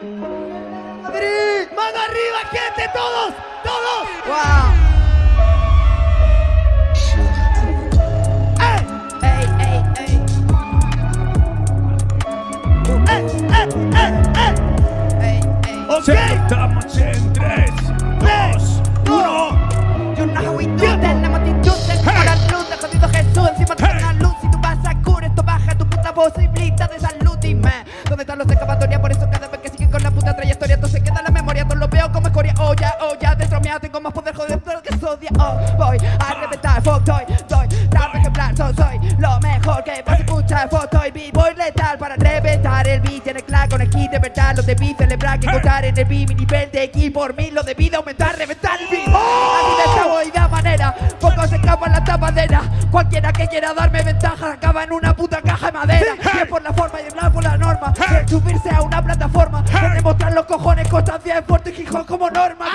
Madrid, mano arriba, gente, todos, todos. Wow. ¡Eh! ¡Eh, eh, eh, eh! Estamos en 3, 2, 1. You know how we do that, la multitud la luz jodido Jesús Encima de una luz y tú vas a cura Esto baja tu puta posibilidad de salud Dime, ¿dónde están los ya, oh dentro mía tengo más poder joder todo lo que sodia Oh, voy a reventar, fuck, doy, doy. Rap ejemplar, so, soy lo mejor que vas a escuchar. Fuck, doy, vivo y letal para reventar el beat En el clan con el kit de verdad. Lo debí celebrar que encontrar en el beat Mi nivel de aquí por mí. Lo debí de aumentar, reventar el beat. Así de esta manera Pocos escapan la tapadera. Cualquiera que quiera darme ventaja Acaba en una puta caja de madera. Es por la forma y el blanco la norma subirse a una plataforma De demostrar los cojones Constancia, esfuerzo y Gijón como norma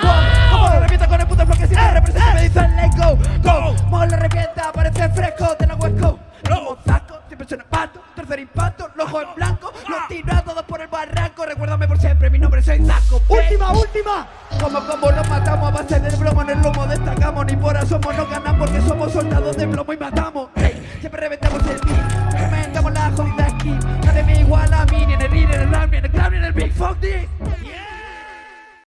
Como lo revienta con el puto flow que si no representa me dicen let go Go, como lo revienta parece fresco de la Es como saco, siempre suena pato Tercer impacto, los ojos en blanco Los tiro a todos por el barranco Recuérdame por siempre, mi nombre soy Zaco última, última. como como los matamos a base del bromo en el lomo destacamos Ni por somos no ganan porque somos soldados de plomo y matamos fuck this